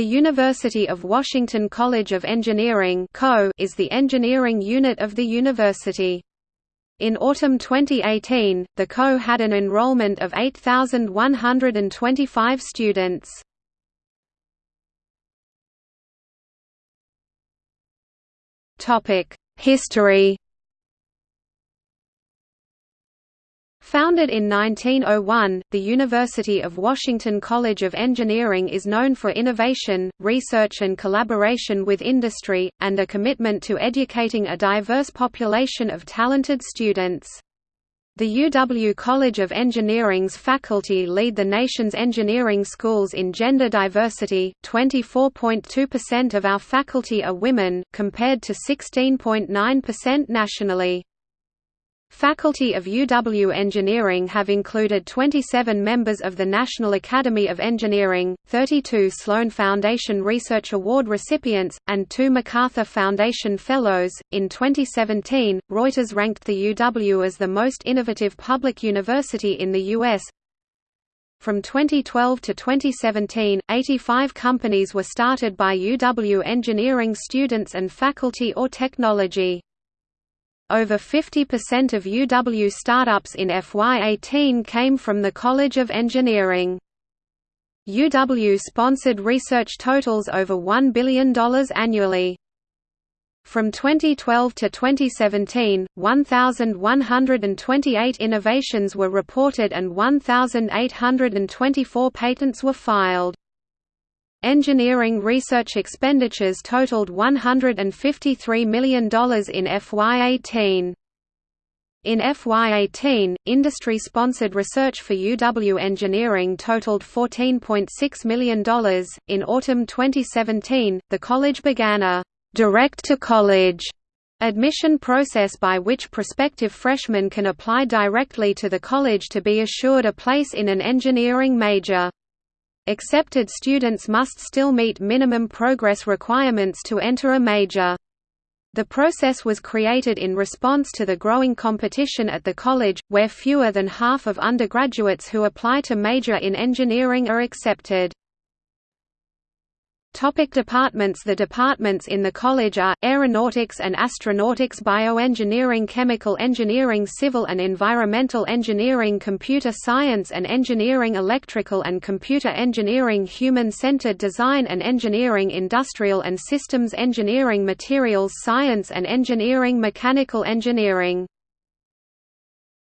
The University of Washington College of Engineering is the engineering unit of the university. In autumn 2018, the CO had an enrollment of 8,125 students. History Founded in 1901, the University of Washington College of Engineering is known for innovation, research and collaboration with industry, and a commitment to educating a diverse population of talented students. The UW College of Engineering's faculty lead the nation's engineering schools in gender diversity, 24.2% of our faculty are women, compared to 16.9% nationally. Faculty of UW Engineering have included 27 members of the National Academy of Engineering, 32 Sloan Foundation Research Award recipients, and two MacArthur Foundation Fellows. In 2017, Reuters ranked the UW as the most innovative public university in the U.S. From 2012 to 2017, 85 companies were started by UW engineering students and faculty or technology. Over 50% of UW startups in FY18 came from the College of Engineering. UW-sponsored research totals over $1 billion annually. From 2012 to 2017, 1,128 innovations were reported and 1,824 patents were filed. Engineering research expenditures totaled $153 million in FY18. In FY18, industry-sponsored research for UW Engineering totaled $14.6 million. In autumn 2017, the college began a direct-to-college admission process by which prospective freshmen can apply directly to the college to be assured a place in an engineering major. Accepted students must still meet minimum progress requirements to enter a major. The process was created in response to the growing competition at the college, where fewer than half of undergraduates who apply to major in engineering are accepted. Topic departments. The departments in the college are, Aeronautics and Astronautics Bioengineering Chemical Engineering Civil and Environmental Engineering Computer Science and Engineering Electrical and Computer Engineering Human-Centered Design and Engineering Industrial and Systems Engineering Materials Science and Engineering Mechanical Engineering